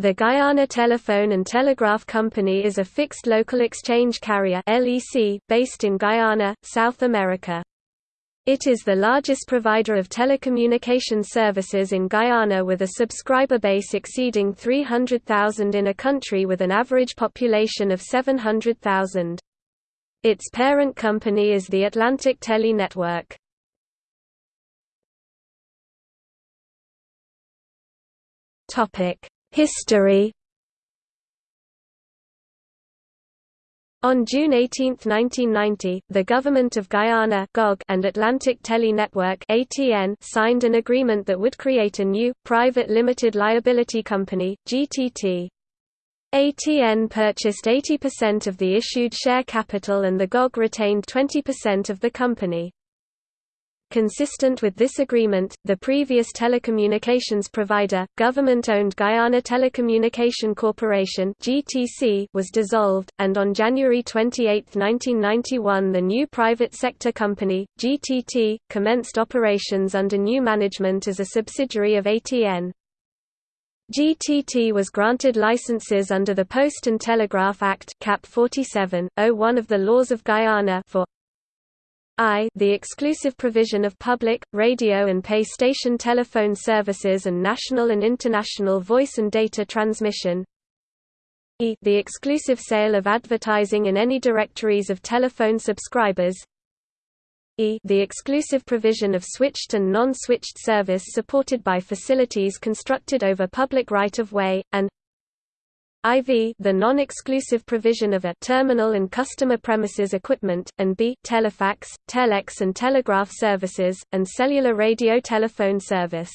The Guyana Telephone and Telegraph Company is a fixed local exchange carrier based in Guyana, South America. It is the largest provider of telecommunication services in Guyana with a subscriber base exceeding 300,000 in a country with an average population of 700,000. Its parent company is the Atlantic Tele Network. History On June 18, 1990, the Government of Guyana and Atlantic Tele Network signed an agreement that would create a new, private limited liability company, GTT. ATN purchased 80% of the issued share capital and the GOG retained 20% of the company. Consistent with this agreement, the previous telecommunications provider, government-owned Guyana Telecommunication Corporation (GTC), was dissolved, and on January 28, 1991, the new private sector company, GTT, commenced operations under new management as a subsidiary of ATN. GTT was granted licenses under the Post and Telegraph Act Cap 47, 01 of the laws of Guyana for I the exclusive provision of public, radio and pay station telephone services and national and international voice and data transmission. E the exclusive sale of advertising in any directories of telephone subscribers. E the exclusive provision of switched and non-switched service supported by facilities constructed over public right-of-way, and IV the non-exclusive provision of a terminal and customer premises equipment, and B telefax, telex and telegraph services, and cellular radio telephone service.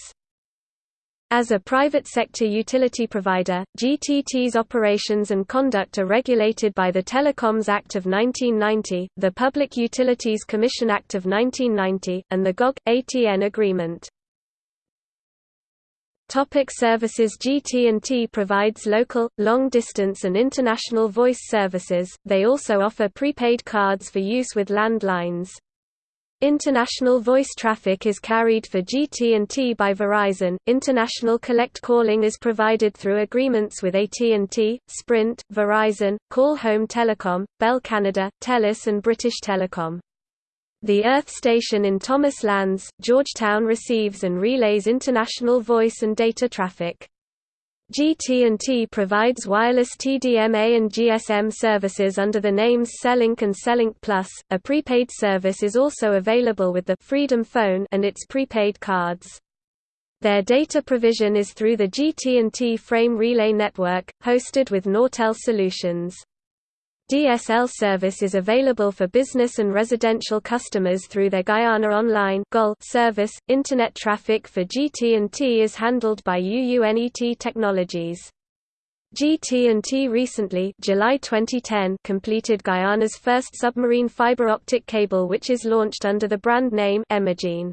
As a private sector utility provider, GTT's operations and conduct are regulated by the Telecoms Act of 1990, the Public Utilities Commission Act of 1990, and the GOG-ATN Agreement. Topic services GT&T provides local, long-distance and international voice services, they also offer prepaid cards for use with landlines. International voice traffic is carried for GT&T by Verizon. International collect calling is provided through agreements with AT&T, Sprint, Verizon, Call Home Telecom, Bell Canada, Telus and British Telecom. The Earth Station in Thomas Lands, Georgetown receives and relays international voice and data traffic. GT&T provides wireless TDMA and GSM services under the names Cellink and Cellink Plus. A prepaid service is also available with the Freedom Phone and its prepaid cards. Their data provision is through the GT&T Frame Relay Network, hosted with Nortel Solutions. DSL service is available for business and residential customers through their Guyana Online service. Internet traffic for GT&T is handled by UUNET Technologies. GT&T recently July 2010 completed Guyana's first submarine fiber optic cable which is launched under the brand name Emagene.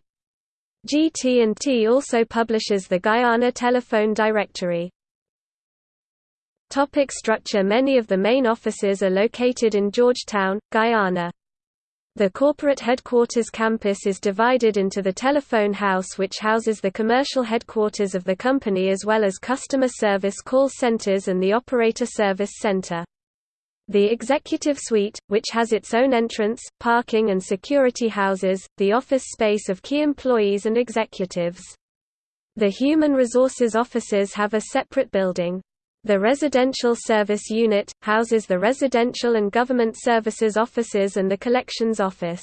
GT&T also publishes the Guyana Telephone Directory. Topic structure Many of the main offices are located in Georgetown, Guyana. The corporate headquarters campus is divided into the telephone house which houses the commercial headquarters of the company as well as customer service call centers and the operator service center. The executive suite, which has its own entrance, parking and security houses, the office space of key employees and executives. The human resources offices have a separate building. The Residential Service Unit, houses the Residential and Government Services Offices and the Collections Office.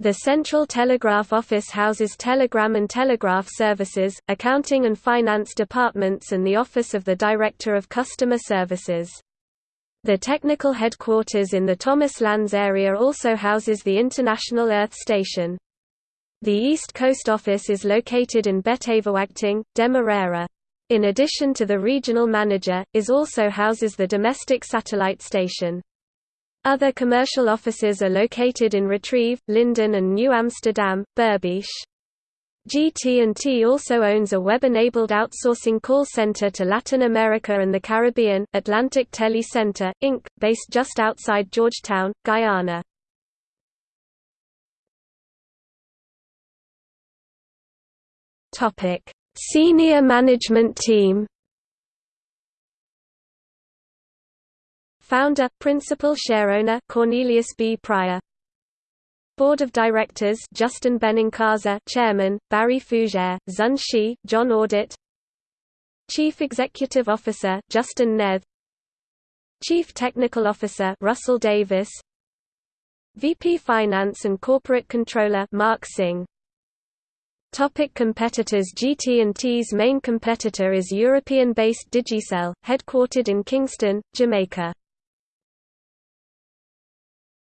The Central Telegraph Office houses telegram and telegraph services, accounting and finance departments and the Office of the Director of Customer Services. The technical headquarters in the Thomas Lands area also houses the International Earth Station. The East Coast office is located in Beterverwagting, Demerara. In addition to the regional manager, is also houses the domestic satellite station. Other commercial offices are located in Retrieve, Linden and New Amsterdam, Berbice. GT&T also owns a web-enabled outsourcing call center to Latin America and the Caribbean, Atlantic Tele Center, Inc., based just outside Georgetown, Guyana. Topic: Senior management team. Founder, Principal Shareowner Cornelius B. Prior. Board of Directors Justin Benincasa Chairman, Barry Fougere, Zun Shi, John Audit. Chief Executive Officer Justin Nedd. Chief Technical Officer Russell Davis. VP Finance and Corporate Controller Mark Singh Topic competitors GT&T's main competitor is European-based Digicel, headquartered in Kingston, Jamaica.